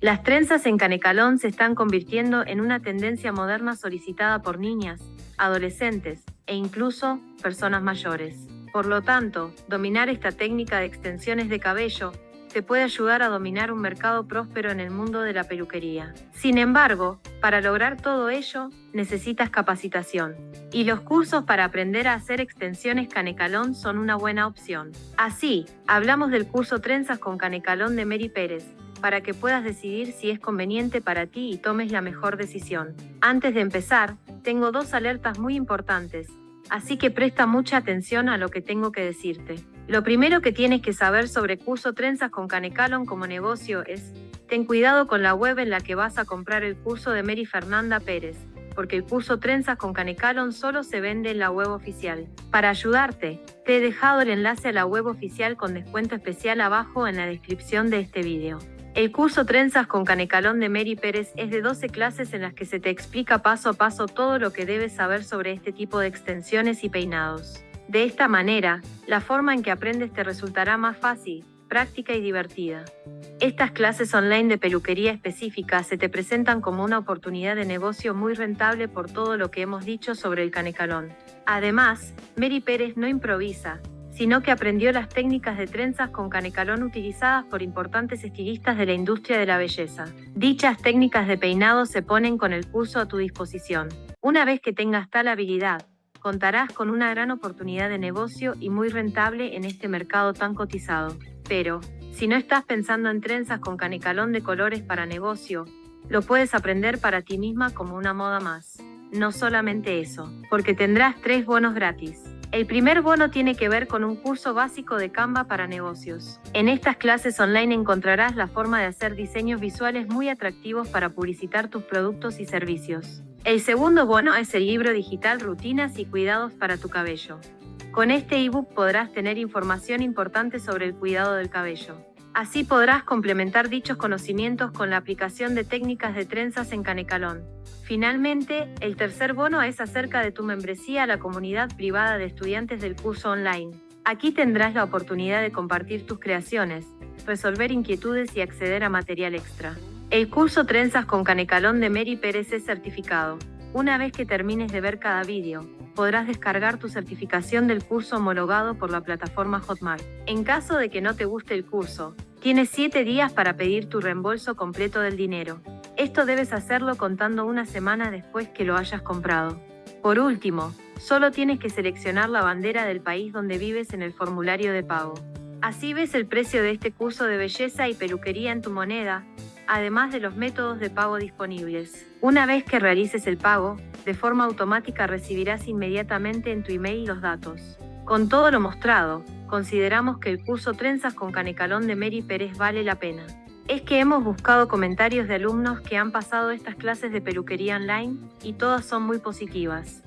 Las trenzas en canecalón se están convirtiendo en una tendencia moderna solicitada por niñas, adolescentes e incluso personas mayores. Por lo tanto, dominar esta técnica de extensiones de cabello te puede ayudar a dominar un mercado próspero en el mundo de la peluquería. Sin embargo, para lograr todo ello, necesitas capacitación. Y los cursos para aprender a hacer extensiones canecalón son una buena opción. Así, hablamos del curso Trenzas con Canecalón de Mary Pérez, para que puedas decidir si es conveniente para ti y tomes la mejor decisión. Antes de empezar, tengo dos alertas muy importantes, así que presta mucha atención a lo que tengo que decirte. Lo primero que tienes que saber sobre curso Trenzas con Canecalon como negocio es, ten cuidado con la web en la que vas a comprar el curso de Mary Fernanda Pérez, porque el curso Trenzas con Canecalon solo se vende en la web oficial. Para ayudarte, te he dejado el enlace a la web oficial con descuento especial abajo en la descripción de este video. El curso Trenzas con Canecalón de Mary Pérez es de 12 clases en las que se te explica paso a paso todo lo que debes saber sobre este tipo de extensiones y peinados. De esta manera, la forma en que aprendes te resultará más fácil, práctica y divertida. Estas clases online de peluquería específica se te presentan como una oportunidad de negocio muy rentable por todo lo que hemos dicho sobre el canecalón. Además, Mary Pérez no improvisa, sino que aprendió las técnicas de trenzas con canecalón utilizadas por importantes estilistas de la industria de la belleza. Dichas técnicas de peinado se ponen con el curso a tu disposición. Una vez que tengas tal habilidad, contarás con una gran oportunidad de negocio y muy rentable en este mercado tan cotizado. Pero, si no estás pensando en trenzas con canecalón de colores para negocio, lo puedes aprender para ti misma como una moda más. No solamente eso, porque tendrás tres bonos gratis. El primer bono tiene que ver con un curso básico de Canva para negocios. En estas clases online encontrarás la forma de hacer diseños visuales muy atractivos para publicitar tus productos y servicios. El segundo bono es el libro digital Rutinas y Cuidados para tu cabello. Con este ebook podrás tener información importante sobre el cuidado del cabello. Así podrás complementar dichos conocimientos con la aplicación de técnicas de trenzas en Canecalón. Finalmente, el tercer bono es acerca de tu membresía a la comunidad privada de estudiantes del curso online. Aquí tendrás la oportunidad de compartir tus creaciones, resolver inquietudes y acceder a material extra. El curso Trenzas con Canecalón de Mary Pérez es certificado. Una vez que termines de ver cada vídeo, podrás descargar tu certificación del curso homologado por la plataforma Hotmart. En caso de que no te guste el curso, tienes 7 días para pedir tu reembolso completo del dinero. Esto debes hacerlo contando una semana después que lo hayas comprado. Por último, solo tienes que seleccionar la bandera del país donde vives en el formulario de pago. Así ves el precio de este curso de belleza y peluquería en tu moneda, además de los métodos de pago disponibles. Una vez que realices el pago, de forma automática recibirás inmediatamente en tu email los datos. Con todo lo mostrado, consideramos que el curso Trenzas con Canecalón de Mary Pérez vale la pena. Es que hemos buscado comentarios de alumnos que han pasado estas clases de peluquería online y todas son muy positivas.